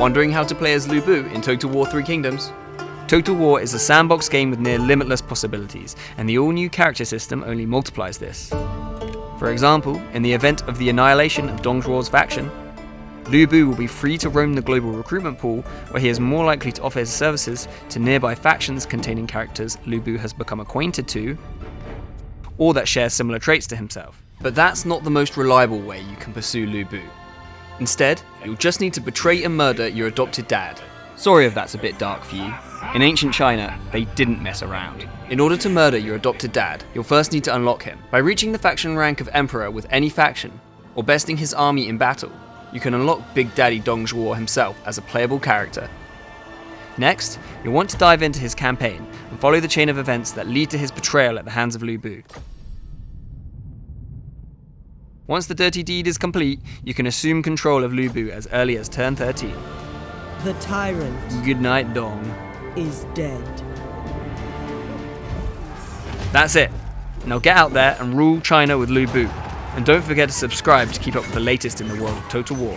Wondering how to play as Lu Bu in Total War 3 Kingdoms? Total War is a sandbox game with near limitless possibilities, and the all new character system only multiplies this. For example, in the event of the annihilation of Dong Zhuo's faction, Lu Bu will be free to roam the global recruitment pool, where he is more likely to offer his services to nearby factions containing characters Lu Bu has become acquainted to, or that share similar traits to himself. But that's not the most reliable way you can pursue Lu Bu. Instead, you'll just need to betray and murder your adopted dad. Sorry if that's a bit dark for you. In ancient China, they didn't mess around. In order to murder your adopted dad, you'll first need to unlock him. By reaching the faction rank of Emperor with any faction, or besting his army in battle, you can unlock Big Daddy Dong Zhuo himself as a playable character. Next, you'll want to dive into his campaign and follow the chain of events that lead to his betrayal at the hands of Lu Bu. Once the dirty deed is complete, you can assume control of Lu Bu as early as turn 13. The tyrant Good night, Dong. is dead. That's it. Now get out there and rule China with Lu Bu. And don't forget to subscribe to keep up with the latest in the world of Total War.